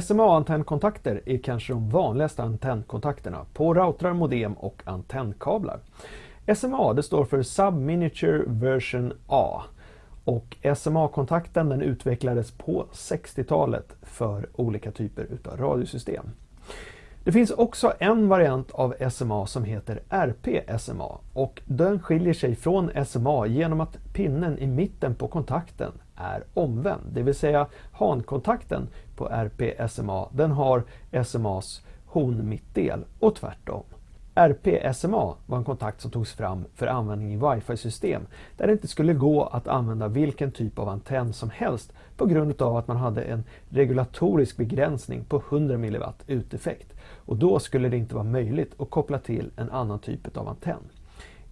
SMA-antennkontakter är kanske de vanligaste antennkontakterna på routrar, modem och antennkablar. SMA det står för Subminiature Version A och SMA-kontakten den utvecklades på 60-talet för olika typer utav radiosystem. Det finns också en variant av SMA som heter RP-SMA och den skiljer sig från SMA genom att pinnen i mitten på kontakten är omvänd. Det vill säga hankontakten på RP-SMA den har SMAs hon-mittdel och tvärtom. RP-SMA var en kontakt som togs fram för användning i wifi-system där det inte skulle gå att använda vilken typ av antenn som helst på grund av att man hade en regulatorisk begränsning på 100 mW uteffekt och då skulle det inte vara möjligt att koppla till en annan typ av antenn.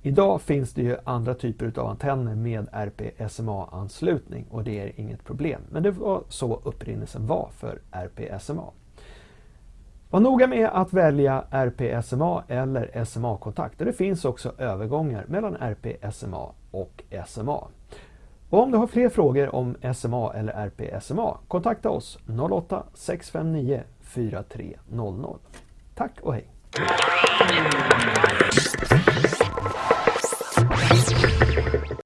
Idag finns det ju andra typer av antenner med RPSMA-anslutning och det är inget problem. Men det var så upprinnelsen var för RPSMA. Var noga med att välja RPSMA eller SMA-kontakt. Det finns också övergångar mellan RPSMA och SMA. Och om du har fler frågor om SMA eller RPSMA, kontakta oss 08 659 4300. Tack och hej!